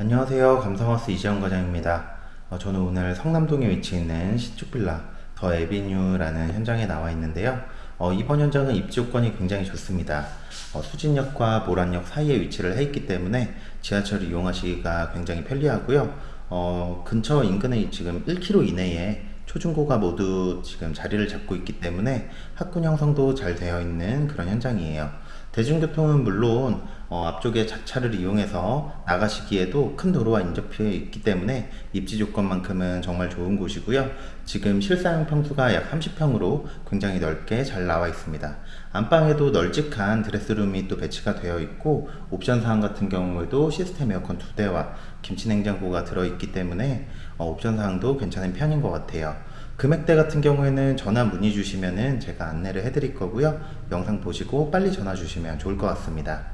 안녕하세요. 감성하우스 이재원 과장입니다. 어, 저는 오늘 성남동에 위치해 있는 신축빌라 더 에비뉴라는 현장에 나와 있는데요. 어, 이번 현장은 입지 요건이 굉장히 좋습니다. 어, 수진역과 모란역 사이에 위치를 해 있기 때문에 지하철을 이용하시기가 굉장히 편리하고요. 어, 근처 인근에 지금 1km 이내에 초중고가 모두 지금 자리를 잡고 있기 때문에 학군 형성도 잘 되어 있는 그런 현장이에요. 대중교통은 물론 어, 앞쪽에 자차를 이용해서 나가시기에도 큰 도로와 인접해 있기 때문에 입지 조건만큼은 정말 좋은 곳이고요. 지금 실사용 평수가 약 30평으로 굉장히 넓게 잘 나와 있습니다. 안방에도 널찍한 드레스룸이 또 배치가 되어 있고 옵션 사항 같은 경우에도 시스템 에어컨 두 대와 김치 냉장고가 들어있기 때문에 어, 옵션 사항도 괜찮은 편인 것 같아요. 금액대 같은 경우에는 전화 문의 주시면은 제가 안내를 해드릴 거고요. 영상 보시고 빨리 전화 주시면 좋을 것 같습니다.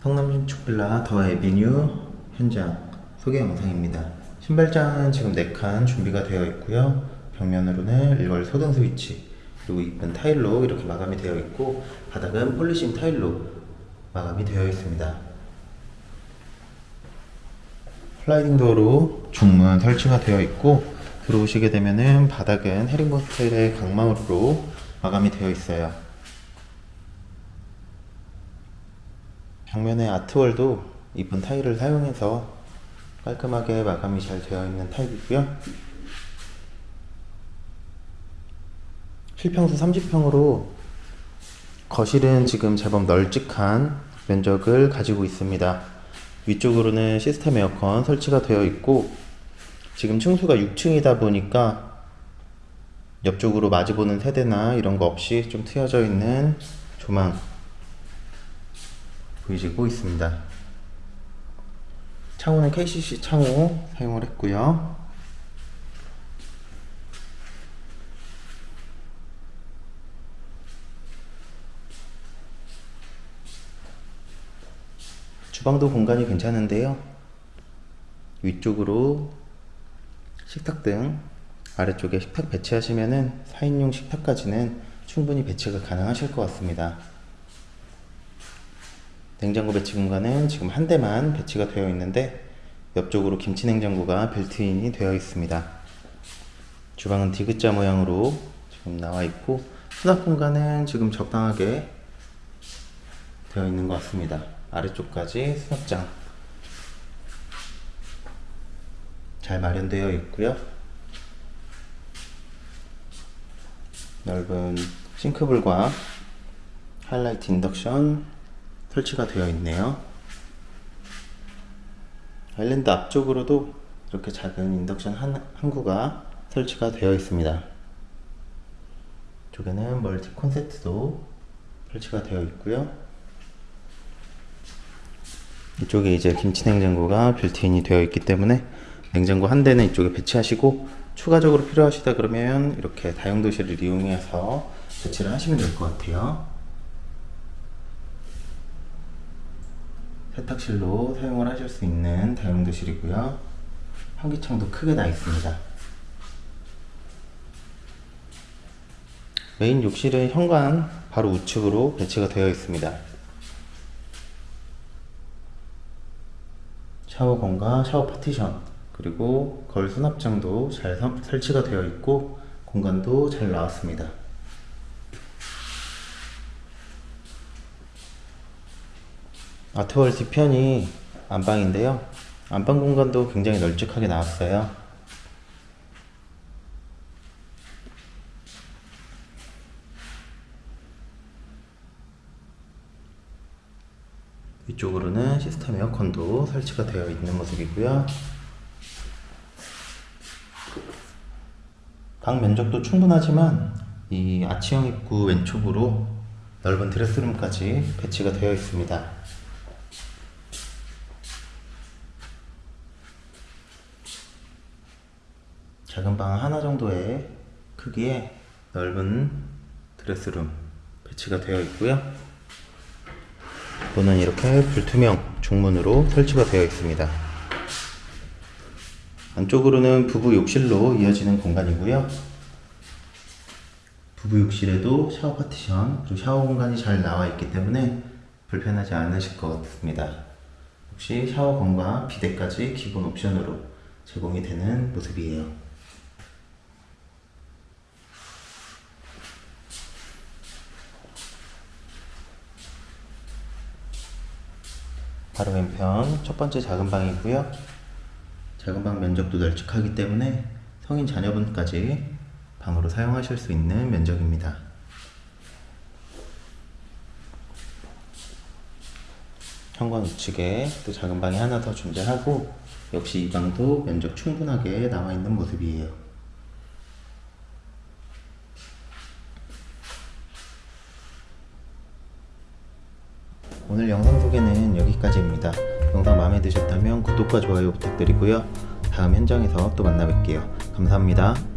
성남 신축빌라 더 에비뉴 현장 소개 영상입니다. 신발장은 지금 4칸 준비가 되어 있고요. 벽면으로는 일괄 소등 스위치 그리고 이쁜 타일로 이렇게 마감이 되어 있고 바닥은 폴리싱 타일로 마감이 되어 있습니다. 슬라이딩 도어로 중문 설치가 되어 있고 들어오시게 되면은 바닥은 헤링본 스타일의 강마루로 마감이 되어 있어요. 벽면에 아트월도 이쁜 타일을 사용해서 깔끔하게 마감이 잘 되어 있는 타입이고요. 실평수 30평으로 거실은 지금 제법 널찍한 면적을 가지고 있습니다. 위쪽으로는 시스템 에어컨 설치가 되어 있고 지금 층수가 6층이다 보니까 옆쪽으로 마주보는 세대나 이런 거 없이 좀 트여져 있는 조망 보이시고 있습니다. 창호는 KCC 창호 사용을 했고요. 주방도 공간이 괜찮은데요. 위쪽으로 식탁등, 아래쪽에 식탁 배치하시면은 4인용 식탁까지는 충분히 배치가 가능하실 것 같습니다. 냉장고 배치 공간은 지금 한 대만 배치가 되어 있는데 옆쪽으로 김치 냉장고가 빌트인이 되어 있습니다. 주방은 디귿자 모양으로 지금 나와 있고 수납 공간은 지금 적당하게 되어 있는 것 같습니다. 아래쪽까지 수납장 잘 마련되어 있고요. 넓은 싱크볼과 하이라이트 인덕션 설치가 되어 있네요. 아일랜드 앞쪽으로도 이렇게 작은 인덕션 한, 한 구가 설치가 되어 있습니다. 이쪽에는 멀티 콘센트도 설치가 되어 있고요. 이쪽에 이제 김치 냉장고가 빌트인이 되어 있기 때문에 냉장고 한 대는 이쪽에 배치하시고 추가적으로 필요하시다 그러면 이렇게 다용도실을 이용해서 배치를 하시면 될 것 같아요. 세탁실로 사용을 하실 수 있는 다용도실이고요. 환기창도 크게 나 있습니다. 메인 욕실은 현관 바로 우측으로 배치가 되어 있습니다. 샤워건과 샤워 파티션 그리고 거울 수납장도 잘 설치가 되어 있고 공간도 잘 나왔습니다. 아트월 뒤편이 안방인데요. 안방 공간도 굉장히 널찍하게 나왔어요. 위쪽으로는 시스템 에어컨도 설치가 되어 있는 모습이고요. 방 면적도 충분하지만 이 아치형 입구 왼쪽으로 넓은 드레스룸까지 배치가 되어 있습니다. 작은 방 하나 정도의 크기의 넓은 드레스룸 배치가 되어 있고요. 또는 이렇게 불투명 중문으로 설치가 되어 있습니다. 안쪽으로는 부부 욕실로 이어지는 공간이고요. 부부 욕실에도 샤워 파티션 그리고 샤워 공간이 잘 나와 있기 때문에 불편하지 않으실 것 같습니다. 역시 샤워건과 비데까지 기본 옵션으로 제공이 되는 모습이에요. 바로 왼편 첫 번째 작은 방이고요. 작은 방 면적도 널찍하기 때문에 성인 자녀분까지 방으로 사용하실 수 있는 면적입니다. 현관 우측에 또 작은 방이 하나 더 존재하고 역시 이 방도 면적 충분하게 나와 있는 모습이에요. 오늘 영상 소개는 여기까지입니다. 영상 마음에 드셨다면 구독과 좋아요 부탁드리고요. 다음 현장에서 또 만나 뵐게요. 감사합니다.